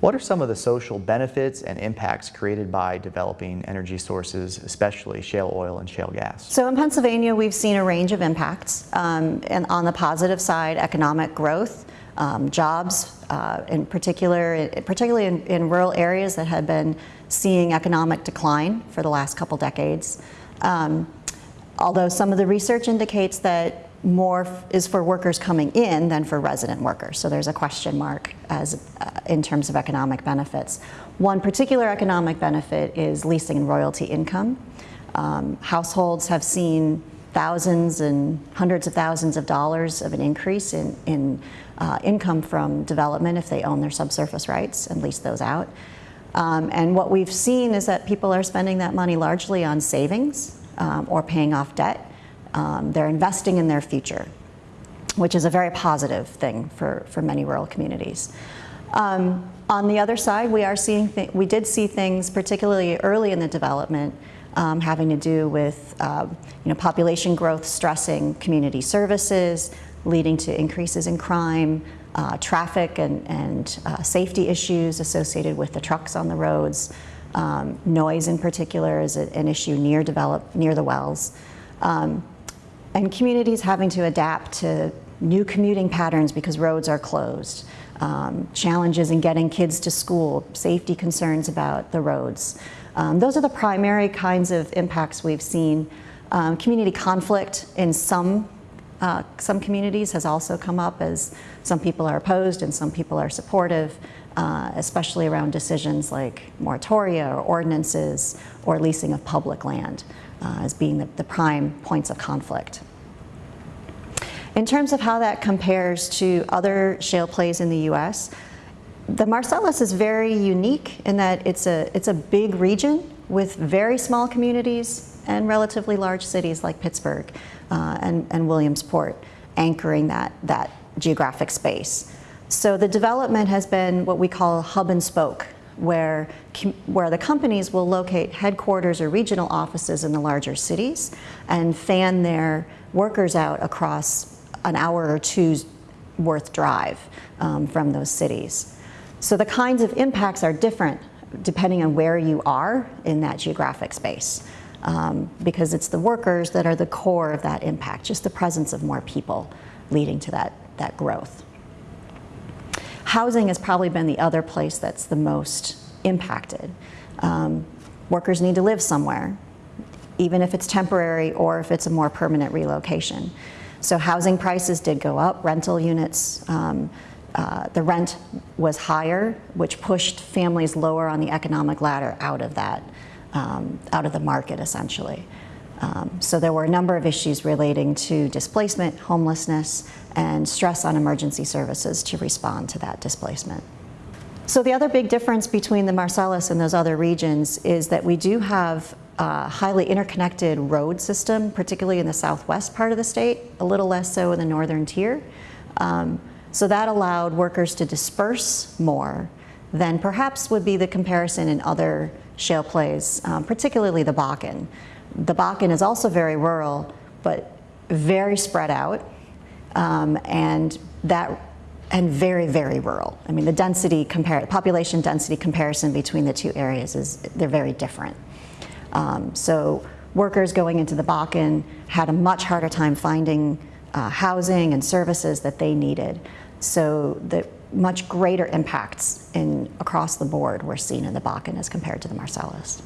What are some of the social benefits and impacts created by developing energy sources, especially shale oil and shale gas? So in Pennsylvania, we've seen a range of impacts. Um, and on the positive side, economic growth, um, jobs, uh, in particular, particularly in, in, rural areas that had been seeing economic decline for the last couple decades. Um, although some of the research indicates that more is for workers coming in than for resident workers. So there's a question mark as uh, in terms of economic benefits. One particular economic benefit is leasing and royalty income. Um, households have seen thousands and hundreds of thousands of dollars of an increase in, in uh, income from development if they own their subsurface rights and lease those out. Um, and what we've seen is that people are spending that money largely on savings um, or paying off debt um, they're investing in their future, which is a very positive thing for, for many rural communities. Um, on the other side, we are seeing we did see things, particularly early in the development, um, having to do with uh, you know population growth stressing community services, leading to increases in crime, uh, traffic and, and uh, safety issues associated with the trucks on the roads. Um, noise in particular is an issue near develop near the wells. Um, and communities having to adapt to new commuting patterns because roads are closed, um, challenges in getting kids to school, safety concerns about the roads. Um, those are the primary kinds of impacts we've seen. Um, community conflict in some uh, some communities has also come up as some people are opposed and some people are supportive, uh, especially around decisions like moratoria or ordinances or leasing of public land uh, as being the, the prime points of conflict. In terms of how that compares to other shale plays in the US, the Marcellus is very unique in that it's a, it's a big region with very small communities and relatively large cities like Pittsburgh uh, and, and Williamsport anchoring that, that geographic space. So the development has been what we call hub and spoke where, where the companies will locate headquarters or regional offices in the larger cities and fan their workers out across an hour or two's worth drive um, from those cities. So the kinds of impacts are different depending on where you are in that geographic space um, because it's the workers that are the core of that impact, just the presence of more people leading to that, that growth. Housing has probably been the other place that's the most impacted. Um, workers need to live somewhere, even if it's temporary or if it's a more permanent relocation. So housing prices did go up, rental units, um, uh, the rent was higher, which pushed families lower on the economic ladder out of that, um, out of the market essentially. Um, so there were a number of issues relating to displacement, homelessness, and stress on emergency services to respond to that displacement. So the other big difference between the Marcellus and those other regions is that we do have a highly interconnected road system, particularly in the southwest part of the state, a little less so in the northern tier. Um, so that allowed workers to disperse more than perhaps would be the comparison in other shale plays, um, particularly the Bakken. The Bakken is also very rural, but very spread out, um, and that and very, very rural. I mean, the density compare, population density comparison between the two areas is they're very different. Um, so workers going into the Bakken had a much harder time finding uh, housing and services that they needed. So the much greater impacts in across the board were seen in the Bakken as compared to the Marcellus.